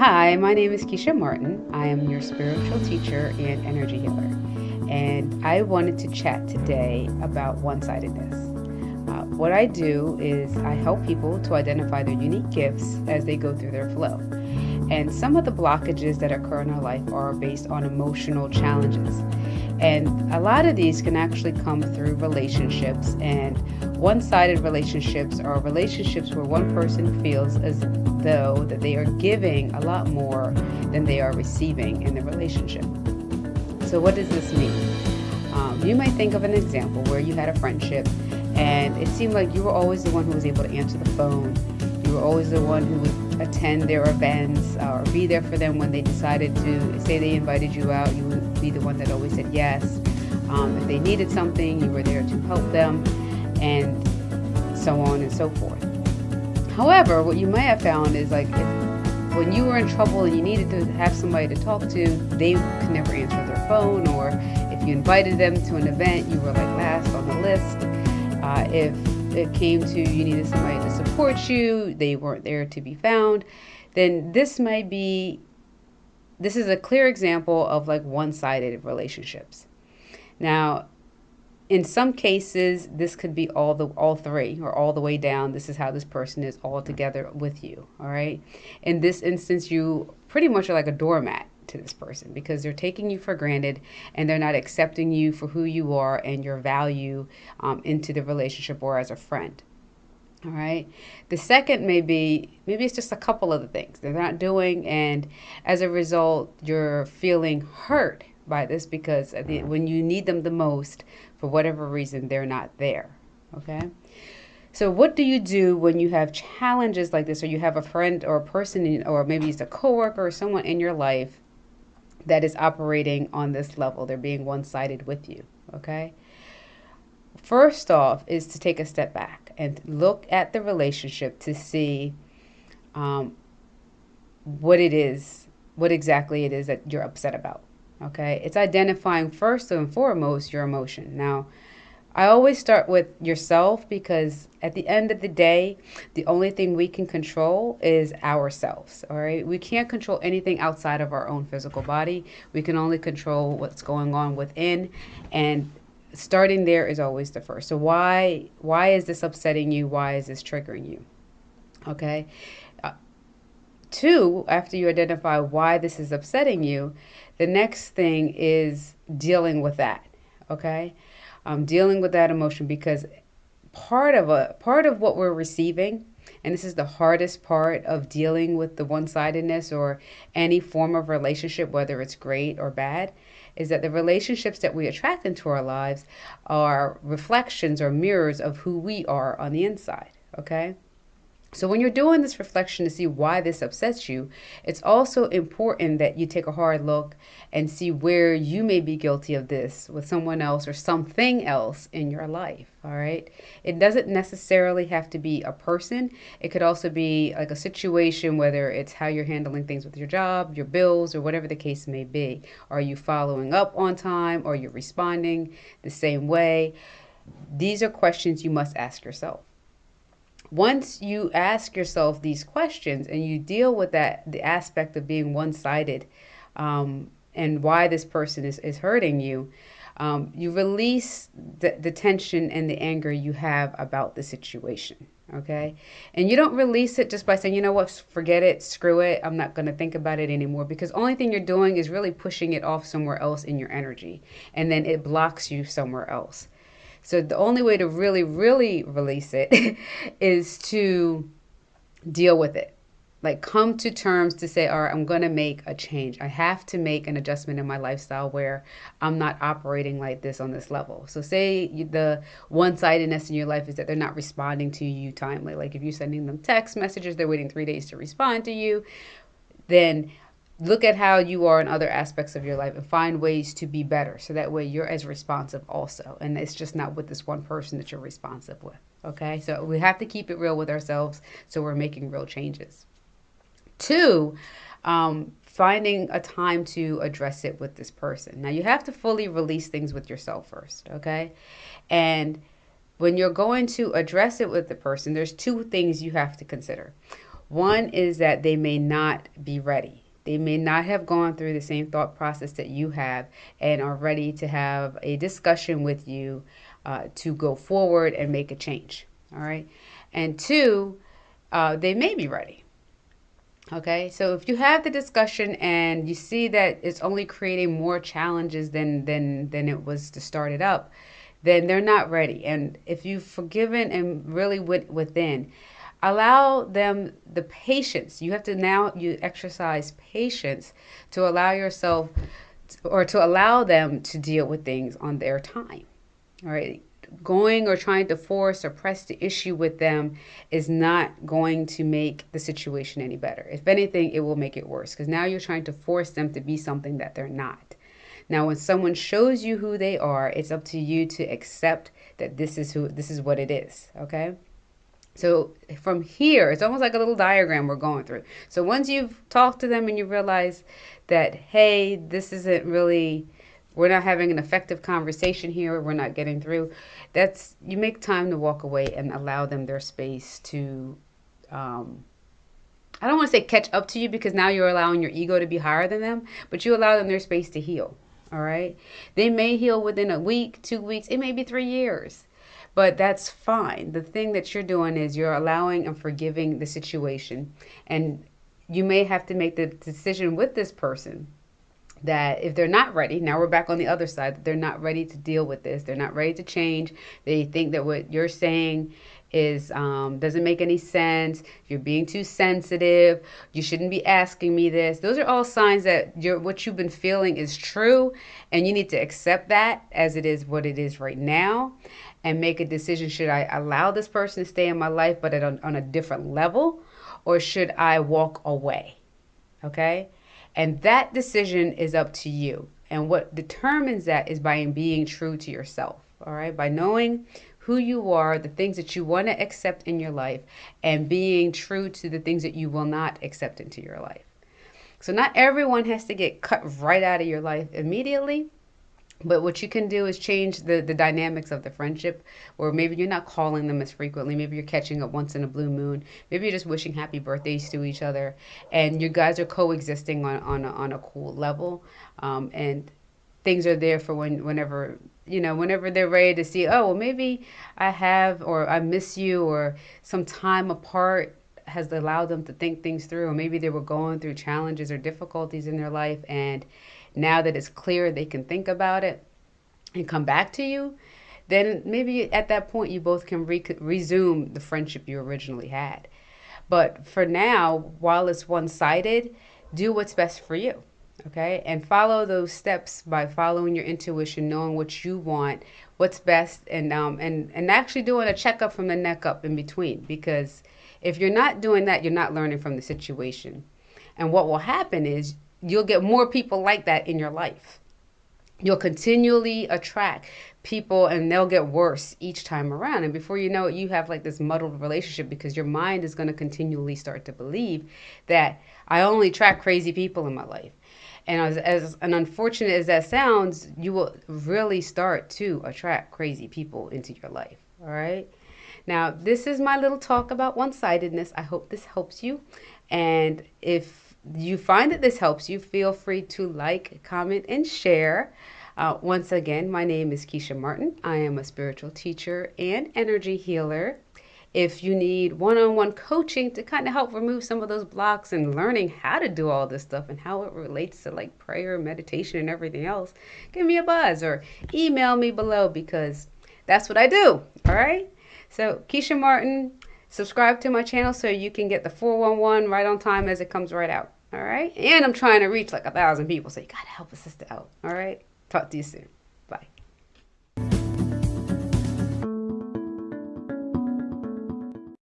Hi, my name is Keisha Martin. I am your spiritual teacher and energy healer. And I wanted to chat today about one sidedness. Uh, what I do is I help people to identify their unique gifts as they go through their flow. And some of the blockages that occur in our life are based on emotional challenges. And a lot of these can actually come through relationships. And one sided relationships are relationships where one person feels as though that they are giving a lot more than they are receiving in the relationship. So, what does this mean? Um, you might think of an example where you had a friendship and it seemed like you were always the one who was able to answer the phone. You were always the one who would attend their events or be there for them when they decided to say they invited you out. You would be the one that always said yes. Um, if they needed something, you were there to help them, and so on and so forth. However, what you may have found is like if, when you were in trouble and you needed to have somebody to talk to, they could never answer their phone, or if you invited them to an event, you were like last on the list. Uh, if it came to you needed somebody to support you, they weren't there to be found, then this might be this is a clear example of like one-sided relationships. Now, in some cases this could be all the all three or all the way down. This is how this person is all together with you all right? In this instance you pretty much are like a doormat to this person because they're taking you for granted and they're not accepting you for who you are and your value um, into the relationship or as a friend all right? The second may be maybe it's just a couple of the things. They're not doing and as a result you're feeling hurt by this because the, mm. when you need them the most for whatever reason they're not there. Okay? So what do you do when you have challenges like this or you have a friend or a person in, or maybe it's a coworker or someone in your life that is operating on this level? They're being one-sided with you okay first off is to take a step back and look at the relationship to see um, what it is what exactly it is that you're upset about Okay, it's identifying first and foremost your emotion. Now, I always start with yourself because at the end of the day, the only thing we can control is ourselves. All right, we can't control anything outside of our own physical body. We can only control what's going on within, and starting there is always the first. So why why is this upsetting you? Why is this triggering you? Okay. Uh, two, after you identify why this is upsetting you, the next thing is dealing with that. Okay, um, dealing with that emotion because part of a part of what we're receiving and this is the hardest part of dealing with the one-sidedness or any form of relationship whether it's great or bad is that the relationships that we attract into our lives are reflections or mirrors of who we are on the inside okay so, when you're doing this reflection to see why this upsets you, it's also important that you take a hard look and see where you may be guilty of this with someone else or something else in your life. All right. It doesn't necessarily have to be a person, it could also be like a situation, whether it's how you're handling things with your job, your bills, or whatever the case may be. Are you following up on time? Are you responding the same way? These are questions you must ask yourself once you ask yourself these questions and you deal with that the aspect of being one-sided um, and why this person is, is hurting you um, you release the, the tension and the anger you have about the situation okay? And you don't release it just by saying you know what? Forget it. Screw it. I'm not going to think about it anymore. Because only thing you're doing is really pushing it off somewhere else in your energy and then it blocks you somewhere else so the only way to really, really release it is to deal with it. Like come to terms to say, all right, I'm going to make a change. I have to make an adjustment in my lifestyle where I'm not operating like this on this level. So say the one-sidedness in your life is that they're not responding to you timely. Like if you're sending them text messages, they're waiting three days to respond to you, then look at how you are in other aspects of your life and find ways to be better so that way you're as responsive also. And it's just not with this one person that you're responsive with okay? So we have to keep it real with ourselves so we're making real changes. Two um, finding a time to address it with this person. Now you have to fully release things with yourself first okay? And when you're going to address it with the person there's two things you have to consider. One is that they may not be ready. They may not have gone through the same thought process that you have and are ready to have a discussion with you uh, to go forward and make a change. All right. And two, uh, they may be ready. Okay, so if you have the discussion and you see that it's only creating more challenges than than than it was to start it up, then they're not ready. And if you've forgiven and really went within, allow them the patience. You have to now you exercise patience to allow yourself or to allow them to deal with things on their time. All right going or trying to force or press the issue with them is not going to make the situation any better. If anything, it will make it worse because now you're trying to force them to be something that they're not. Now, when someone shows you who they are, it's up to you to accept that this is who this is what it is, okay? So from here, it's almost like a little diagram we're going through. So once you've talked to them and you realize that hey, this isn't really we're not having an effective conversation here, we're not getting through that's you make time to walk away and allow them their space to um, I don't want to say catch up to you because now you're allowing your ego to be higher than them, but you allow them their space to heal. All right. They may heal within a week, two weeks, it may be three years, but that's fine. The thing that you're doing is you're allowing and forgiving the situation. And you may have to make the decision with this person that if they're not ready, now we're back on the other side, they're not ready to deal with this. They're not ready to change. They think that what you're saying is um, doesn't make any sense. You're being too sensitive. You shouldn't be asking me this. Those are all signs that you're, what you've been feeling is true, and you need to accept that as it is what it is right now, and make a decision: should I allow this person to stay in my life, but at a, on a different level, or should I walk away? Okay and that decision is up to you. And what determines that is by being true to yourself. All right. By knowing who you are, the things that you want to accept in your life, and being true to the things that you will not accept into your life. So, not everyone has to get cut right out of your life immediately. But what you can do is change the, the dynamics of the friendship, or maybe you're not calling them as frequently. Maybe you're catching up once in a blue moon. Maybe you're just wishing happy birthdays to each other, and you guys are coexisting on on a, on a cool level, um, and things are there for when whenever you know whenever they're ready to see. Oh, well, maybe I have, or I miss you, or some time apart has allowed them to think things through, or maybe they were going through challenges or difficulties in their life and now that it's clear they can think about it and come back to you, then maybe at that point you both can re- resume the friendship you originally had. But for now, while it's one sided, do what's best for you. Okay. And follow those steps by following your intuition, knowing what you want, what's best, and, um, and, and actually doing a checkup from the neck up in between. Because if you're not doing that, you're not learning from the situation. And what will happen is you'll get more people like that in your life. You'll continually attract people and they'll get worse each time around. And before you know it, you have like this muddled relationship because your mind is going to continually start to believe that I only attract crazy people in my life. And as, as an unfortunate as that sounds, you will really start to attract crazy people into your life. All right. Now, this is my little talk about one sidedness. I hope this helps you. And if you find that this helps you, feel free to like, comment, and share. Uh, once again, my name is Keisha Martin. I am a spiritual teacher and energy healer. If you need one on one coaching to kind of help remove some of those blocks and learning how to do all this stuff and how it relates to like prayer, meditation, and everything else, give me a buzz or email me below because that's what I do. All right. So, Keisha Martin, subscribe to my channel so you can get the 411 right on time as it comes right out. All right. And I'm trying to reach like a thousand people. So you got to help a sister out. All right. Talk to you soon.